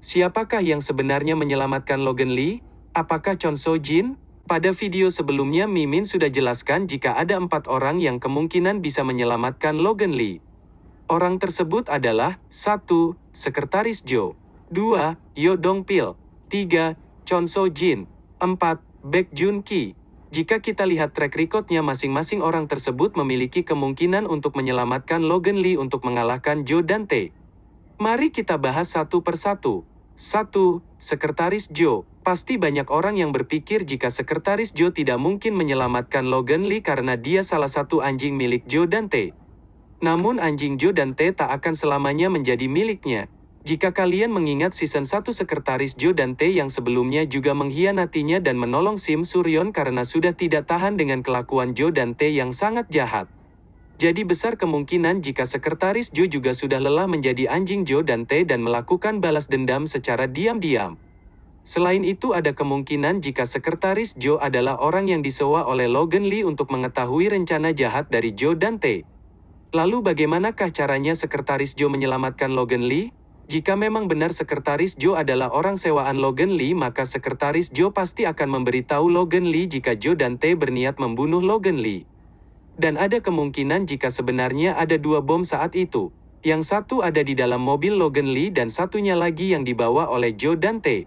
Siapakah yang sebenarnya menyelamatkan Logan Lee? Apakah Chon So Jin? Pada video sebelumnya Mimin sudah jelaskan jika ada empat orang yang kemungkinan bisa menyelamatkan Logan Lee. Orang tersebut adalah 1. Sekretaris Joe 2. Yo Dong Pil 3. Chon So Jin 4. Baek Jun Ki Jika kita lihat track recordnya masing-masing orang tersebut memiliki kemungkinan untuk menyelamatkan Logan Lee untuk mengalahkan Joe Dante. Mari kita bahas satu persatu. 1. Sekretaris Joe Pasti banyak orang yang berpikir jika Sekretaris Joe tidak mungkin menyelamatkan Logan Lee karena dia salah satu anjing milik Joe Dante. Namun anjing Joe Dante tak akan selamanya menjadi miliknya. Jika kalian mengingat season 1 Sekretaris Joe Dante yang sebelumnya juga mengkhianatinya dan menolong Sim Suryon karena sudah tidak tahan dengan kelakuan Joe Dante yang sangat jahat. Jadi besar kemungkinan jika Sekretaris Joe juga sudah lelah menjadi anjing Joe Dante dan melakukan balas dendam secara diam-diam. Selain itu ada kemungkinan jika Sekretaris Joe adalah orang yang disewa oleh Logan Lee untuk mengetahui rencana jahat dari Joe Dante. Lalu bagaimanakah caranya Sekretaris Joe menyelamatkan Logan Lee? Jika memang benar Sekretaris Joe adalah orang sewaan Logan Lee maka Sekretaris Joe pasti akan memberitahu Logan Lee jika Joe Dante berniat membunuh Logan Lee. Dan ada kemungkinan jika sebenarnya ada dua bom saat itu. Yang satu ada di dalam mobil Logan Lee dan satunya lagi yang dibawa oleh Joe Dante.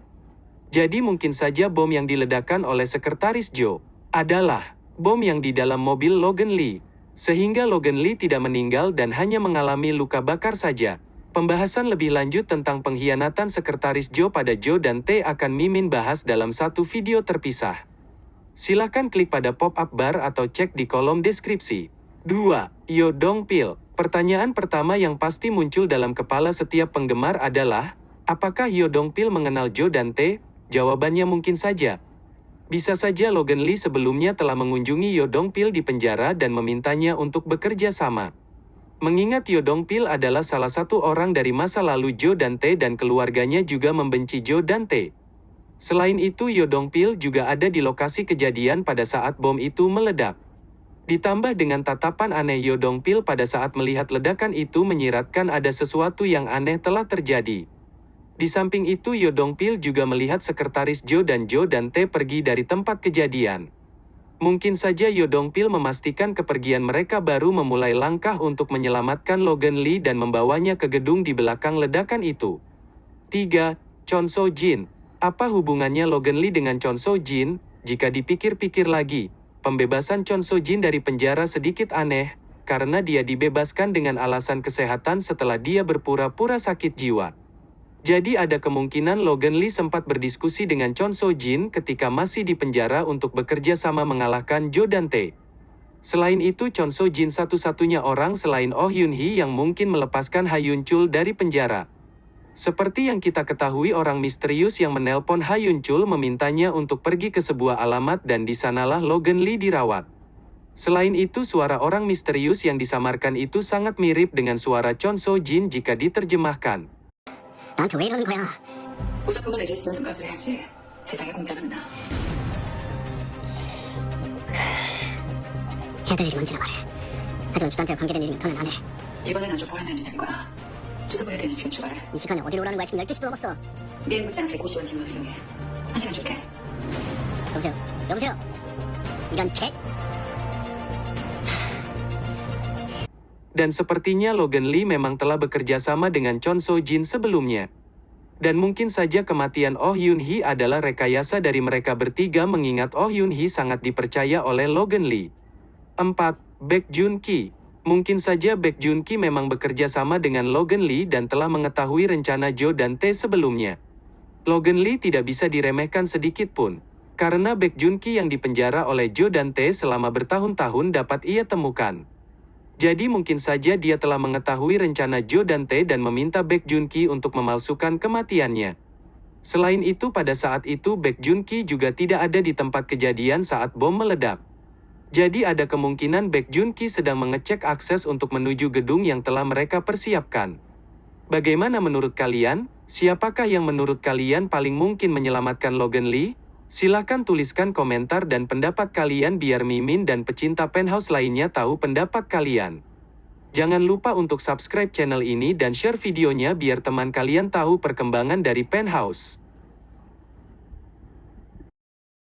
Jadi mungkin saja bom yang diledakkan oleh Sekretaris Joe adalah bom yang di dalam mobil Logan Lee. Sehingga Logan Lee tidak meninggal dan hanya mengalami luka bakar saja. Pembahasan lebih lanjut tentang pengkhianatan Sekretaris Joe pada Joe Dante akan Mimin bahas dalam satu video terpisah. Silahkan klik pada pop-up bar atau cek di kolom deskripsi. 2. Yo Dong Pil Pertanyaan pertama yang pasti muncul dalam kepala setiap penggemar adalah, apakah Yo Dong Pil mengenal Joe Dante? Jawabannya mungkin saja. Bisa saja Logan Lee sebelumnya telah mengunjungi Yo Dong Pil di penjara dan memintanya untuk bekerja sama. Mengingat Yo Dong Pil adalah salah satu orang dari masa lalu Joe Dante dan keluarganya juga membenci Joe Dante. Selain itu Yo Dong Pil juga ada di lokasi kejadian pada saat bom itu meledak. Ditambah dengan tatapan aneh Yo Dong Pil pada saat melihat ledakan itu menyiratkan ada sesuatu yang aneh telah terjadi. Di samping itu Yo Dong Pil juga melihat sekretaris Joe dan Joe Dante pergi dari tempat kejadian. Mungkin saja Yo Dong Pil memastikan kepergian mereka baru memulai langkah untuk menyelamatkan Logan Lee dan membawanya ke gedung di belakang ledakan itu. 3. Chon So Jin apa hubungannya Logan Lee dengan Chon So Jin? Jika dipikir-pikir lagi, pembebasan Chon So Jin dari penjara sedikit aneh, karena dia dibebaskan dengan alasan kesehatan setelah dia berpura-pura sakit jiwa. Jadi ada kemungkinan Logan Lee sempat berdiskusi dengan Chon So Jin ketika masih di penjara untuk bekerja sama mengalahkan Joe Dante. Selain itu Chon So Jin satu-satunya orang selain Oh Hyun Hee yang mungkin melepaskan Ha Yun Chul dari penjara. Seperti yang kita ketahui orang misterius yang menelpon Hayun Chul memintanya untuk pergi ke sebuah alamat dan di sanalah Logan Lee dirawat. Selain itu suara orang misterius yang disamarkan itu sangat mirip dengan suara Chon So Jin jika diterjemahkan. 나한테 왜 이러는 거야? 보석금을 내줄 수 있는 것을 해야지 세상에 공짜는 나 해야 될 일이 뭔지나 말해. 하지만 주단태와 관계된 일이면 더는 안 해. 이번엔 아주 보란 날이 된 거야 주소 보낼 때는 지금 출발해 이 시간에 어디로 오라는 거야? 지금 12시도 넘었어. 미행 묻지 않게 고시원 팀으로 이용해 한 시간 줄게 여보세요? 여보세요? 이런 개? Dan sepertinya Logan Lee memang telah bekerja sama dengan Chon So Jin sebelumnya. Dan mungkin saja kematian Oh Hyun Hee adalah rekayasa dari mereka bertiga mengingat Oh Hyun Hee sangat dipercaya oleh Logan Lee. 4. Baek Jun Ki Mungkin saja Baek Jun Ki memang bekerja sama dengan Logan Lee dan telah mengetahui rencana Joe dan Tae sebelumnya. Logan Lee tidak bisa diremehkan sedikit pun. Karena Baek Jun Ki yang dipenjara oleh Joe dan Tae selama bertahun-tahun dapat ia temukan. Jadi mungkin saja dia telah mengetahui rencana Joe dan Tae dan meminta Baek Jun Ki untuk memalsukan kematiannya. Selain itu pada saat itu Baek Jun Ki juga tidak ada di tempat kejadian saat bom meledak. Jadi ada kemungkinan Baek Jun Ki sedang mengecek akses untuk menuju gedung yang telah mereka persiapkan. Bagaimana menurut kalian? Siapakah yang menurut kalian paling mungkin menyelamatkan Logan Lee? Silakan tuliskan komentar dan pendapat kalian biar Mimin dan pecinta penthouse lainnya tahu pendapat kalian. Jangan lupa untuk subscribe channel ini dan share videonya biar teman kalian tahu perkembangan dari Penthouse.